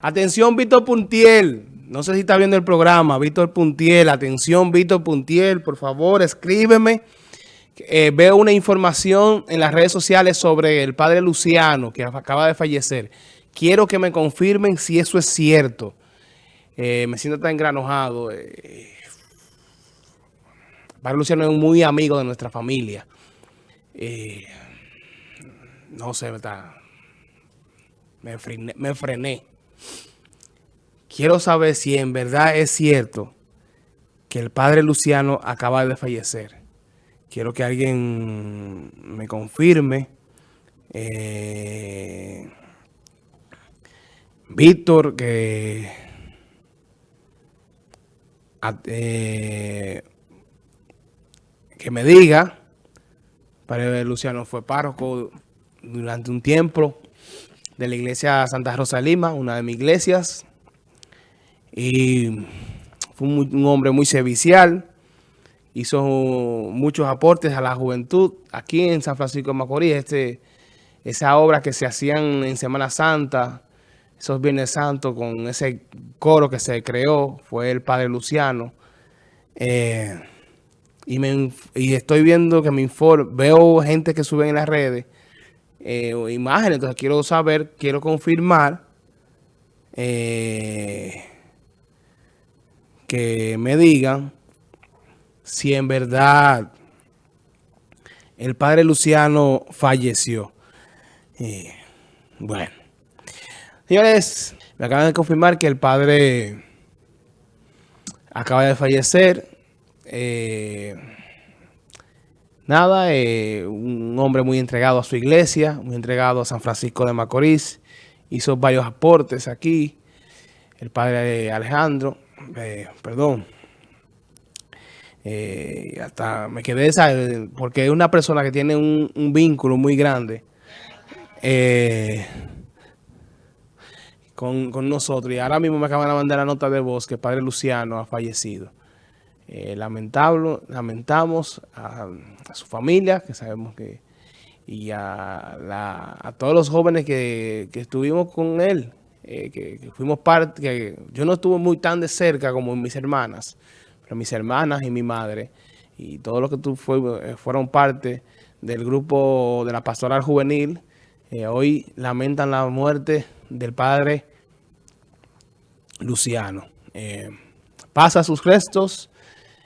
Atención, Víctor Puntiel. No sé si está viendo el programa, Víctor Puntiel. Atención, Víctor Puntiel. Por favor, escríbeme. Eh, veo una información en las redes sociales sobre el padre Luciano, que acaba de fallecer. Quiero que me confirmen si eso es cierto. Eh, me siento tan engranojado. Eh, padre Luciano es muy amigo de nuestra familia. no sé, me, frené, me frené. Quiero saber si en verdad es cierto que el padre Luciano acaba de fallecer. Quiero que alguien me confirme. Eh, Víctor, que... Eh, que me diga, padre Luciano fue párroco durante un tiempo de la iglesia Santa Rosa Lima, una de mis iglesias. Y fue un, hombre muy servicial. Hizo muchos aportes a la juventud aquí en San Francisco de Macorís. Este, esa obra que se hacían en Semana Santa, esos Viernes Santos con ese coro que se creó, fue el Padre Luciano. Eh, y, me, y estoy viendo que me informa, veo gente que sube en las redes eh, imágenes. Entonces quiero saber, quiero confirmar eh, me digan si en verdad el padre Luciano falleció. Eh, bueno. Señores, me acaban de confirmar que el padre acaba de fallecer. Eh, nada, eh, un hombre muy entregado a su iglesia, muy entregado a San Francisco de Macorís, hizo varios aportes aquí, el padre Alejandro, eh, perdón, eh, hasta me quedé, porque es una persona que tiene un, vínculo muy grande con, con, nosotros, y ahora mismo me acaban de mandar la nota de voz que padre Luciano ha fallecido. Eh, lamentable, lamentamos a, su familia, que sabemos que, y a, todos los jóvenes que, estuvimos con él, eh, que, fuimos parte, que yo no estuve muy tan de cerca como mis hermanas, pero mis hermanas y mi madre, y todos los que tú eh, fueron parte del grupo de la pastoral juvenil, hoy lamentan la muerte del padre Luciano. pasa sus restos